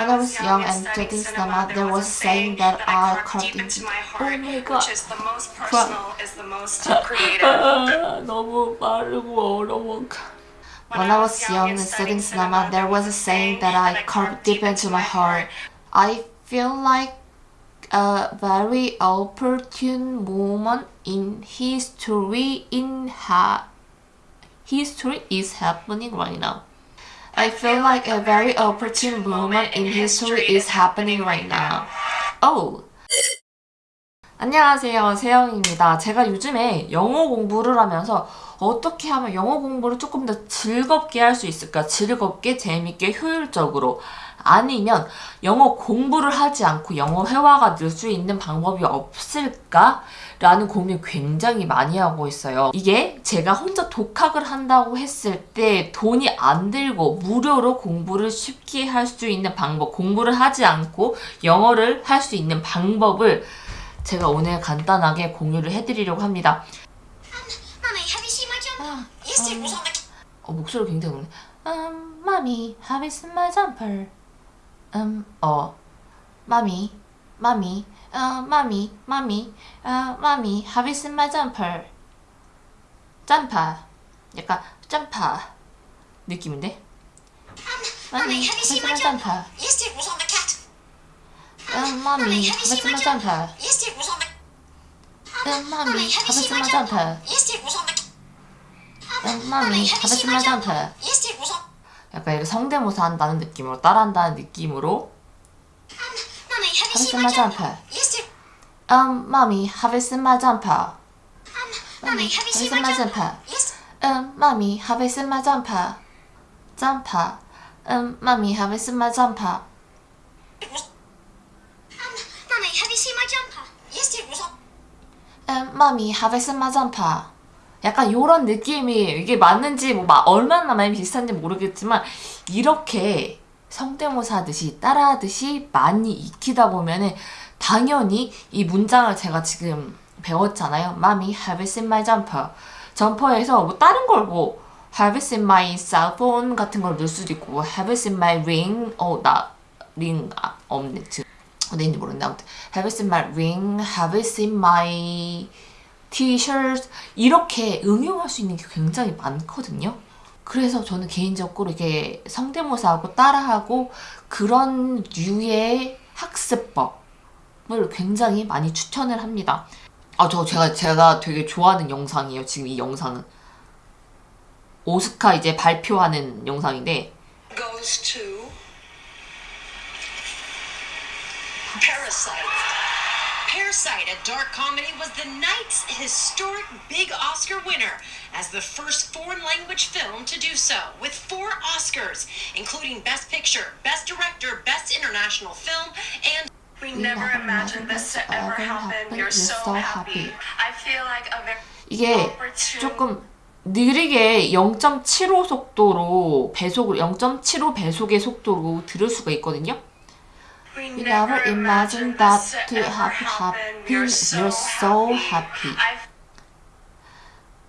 When I was young and studying cinema, there was a saying that I carved into. Oh my god. Which is the most personal, is the most creative. 너무 빠르고 어려워. When I was young and studying cinema, there was a saying that I carved deep into my heart. I feel like a very opportune moment in history in ha history is happening right now. I feel like a very opportune moment in history is happening right now. Oh. 안녕하세요. 세영입니다. 제가 요즘에 영어 공부를 하면서 어떻게 하면 영어 공부를 조금 더 즐겁게 할 수 있을까? 즐겁게, 재밌게, 효율적으로. 아니면 영어 공부를 하지 않고 영어 회화가 늘 수 있는 방법이 없을까? 라는 고민 굉장히 많이 하고 있어요. 이게 제가 혼자 독학을 한다고 했을 때 돈이 안 들고 무료로 공부를 쉽게 할 수 있는 방법, 공부를 하지 않고 영어를 할 수 있는 방법을 제가 오늘 간단하게 공유를 해드리려고 합니다. 아, 음. was on the 어, 목소리 굉장히. 음, mommy, have you seen my jumper? 음, 어, mommy, mommy, 어, mommy, mommy, 어, mommy, have you seen my jumper? 점퍼. 약간 점퍼 느낌인데? Mommy, have you seen my jumper? jumper? Yesterday was on the cat. 음, mommy, have you seen my jumper? Yesterday was on the 음, have you my jumper? Yesterday was on the 음, mommy, have you seen my jumper? 약간 이렇게 성대모사 한다는 느낌으로 따라한다는 느낌으로 Mommy, have Have you you seen seen my my jumper? jumper? Yesterday Um, mommy, have you seen my jumper? Mommy, have you seen my jumper? Yes. Um, mommy, have you seen my jumper? Jumper. Um, mommy, have you seen my jumper? It was Mommy, have you seen my jumper? Yesterday was on Um, mommy, have you seen my jumper? 약간 요런 느낌이 이게 맞는지 뭐 마- 얼마나 많이 비슷한지 모르겠지만 이렇게 성대모사 하듯이 따라하듯이 많이 익히다 보면은 당연히 이 문장을 제가 지금 배웠잖아요. Mommy, have you seen my jumper? 점퍼에서 뭐 다른 걸 뭐 Have you seen my cell phone 같은 걸 넣을 수도 있고 뭐 Have you seen my ring? 어, 나링 아, 없네. 어디인지 모르는데 아무튼 Have you seen my ring? Have you seen my t-shirt? 이렇게 응용할 수 있는 게 굉장히 많거든요. 그래서 저는 개인적으로 이게 성대모사하고 따라하고 그런 류의 학습법을 굉장히 많이 추천을 합니다. 아, 저 제가 제가 되게 좋아하는 영상이에요. 지금 이 영상은 오스카 이제 발표하는 영상인데 Goes to Parasite. Parasite, a dark comedy, was the night's historic big Oscar winner as the first foreign language film to do so, with four Oscars, including Best Picture, Best Director, Best International Film, and We never imagined this to ever happen. You're so happy. I feel like a very 이게 opportune 조금 느리게 0.75 속도로 배속을 0.75 배속의 속도로 들을 수가 있거든요. We We never imagined that to have happened. We're so happy. I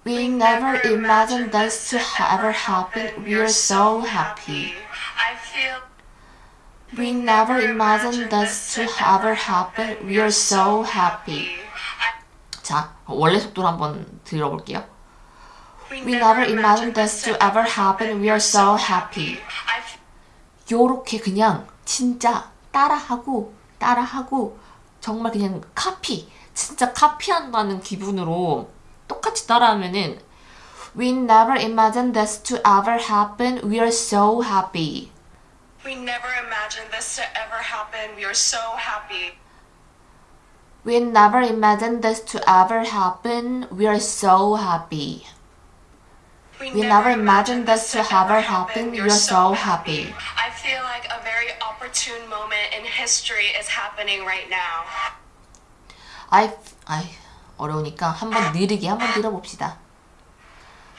We never imagined this to ever happen. We're so happy. I feel We never imagined this to ever happen. We're so happy. 자, 원래 속도로 한번 들어볼게요. We never imagined this to ever happen. We're so happy. I f- 요렇게 그냥 진짜 따라하고 따라하고 정말 그냥 카피 진짜 카피한다는 기분으로 똑같이 따라하면은 We never imagined this to ever happen. We are so happy. We never imagined this to ever happen. We are so happy. We never imagined this to ever happen. We are so happy. We never imagined this to ever happen. We are so happy. opportune moment in history is happening right now. I, I 어려우니까 한번 느리게 한번 들어봅시다.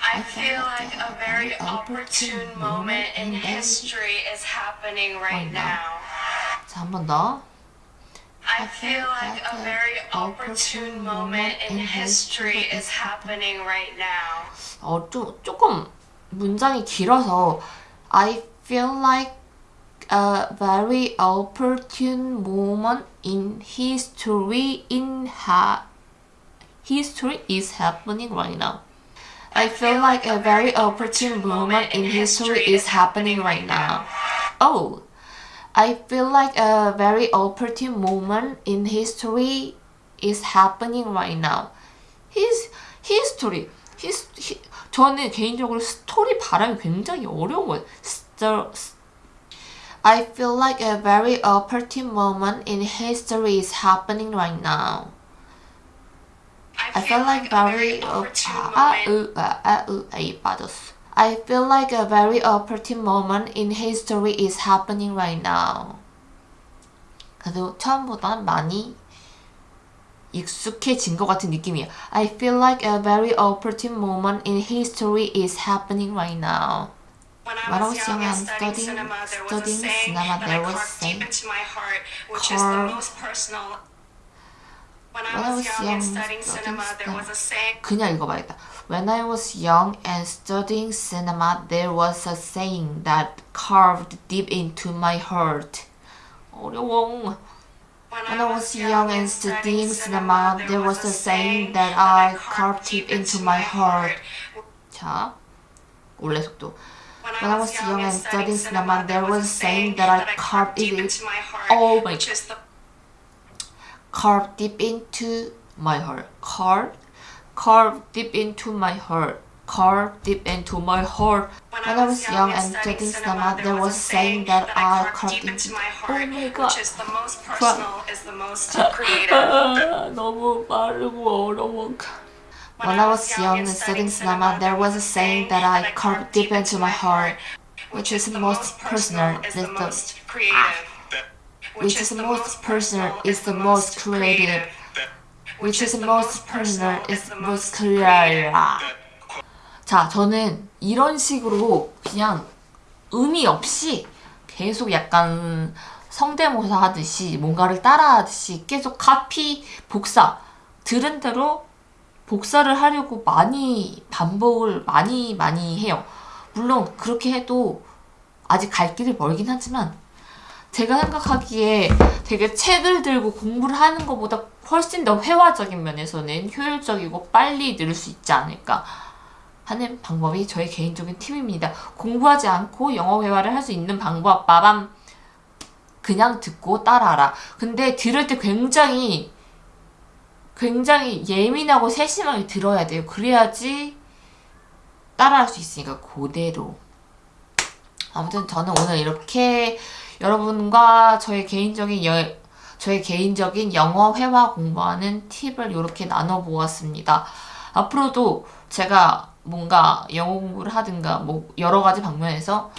I feel like a very opportune moment in history is happening right now. 자, 한 번 더. I feel like a very opportune moment in history is happening right now. 어, 좀, 조금 문장이 길어서 I feel like a very opportune moment in history in ha history is happening right now. I feel like a very opportune moment in history is happening right now. Oh, I feel like a very opportune moment in history is happening right now. His history, his, 히, 저는 개인적으로 스토리 발음이 굉장히 어려워요. Stor- I feel like a very opportune moment in history is happening right now. I feel like very opportune 아, moment. 으, 아, 아, 으, 아이 빠졌어. I feel like a very opportune moment in history is happening right now. 그래도 처음보다 많이 익숙해진 것 같은 느낌이에요. I feel like a very opportune moment in history is happening right now. When I When I was was young young and and studying studying- cinema, there was a studying saying cinema, that there I was carved deep saying- into my heart, which is the Carved- most personal. When When I was young and studying studying cinema, there was a saying 그냥 읽어봐야겠다. When I was young and studying cinema, there was a saying that carved deep into my heart. 어려워. When I was young and studying cinema, there was a saying that I carved deep into my heart. 자, 원래 속도. When I was young and studying cinema, there was a saying that I carved deep into my heart, Oh my which is the carved deep into my heart. Carved, carved deep into my heart. Carved deep into my heart. When I was young and studying cinema, there was a saying that I carved deep into into. my Oh heart, my god. which is the most personal, is the most creative. 아, 너무 빠르고 어려워. When I was young and studying cinema, there was a saying that I carved deep into my heart, which is the most personal, is the most creative. which is the most personal, is the most creative, which is the most personal, is the most creative. 자, 저는 이런 식으로 그냥 의미 없이 계속 약간 성대모사 하듯이 뭔가를 따라 하듯이 계속 카피, 복사, 들은 대로 복사를 하려고 많이 반복을 많이 많이 해요. 물론 그렇게 해도 아직 갈 길이 멀긴 하지만 제가 생각하기에 되게 책을 들고 공부를 하는 것보다 훨씬 더 회화적인 면에서는 효율적이고 빨리 늘 수 있지 않을까 하는 방법이 저의 개인적인 팁입니다. 공부하지 않고 영어 회화를 할 수 있는 방법 빠밤 그냥 듣고 따라하라. 근데 들을 때 굉장히 굉장히 예민하고 세심하게 들어야 돼요. 그래야지 따라할 수 있으니까 그대로. 아무튼 저는 오늘 이렇게 여러분과 저의 개인적인 여, 저의 개인적인 영어 회화 공부하는 팁을 이렇게 나눠보았습니다. 앞으로도 제가 뭔가 영어 공부를 하든가 뭐 여러 가지 방면에서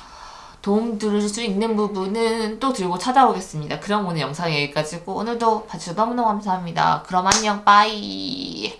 도움 드릴 수 있는 부분은 또 들고 찾아오겠습니다. 그럼 오늘 영상 여기까지고 오늘도 봐주셔서 너무너무 감사합니다. 그럼 안녕 빠이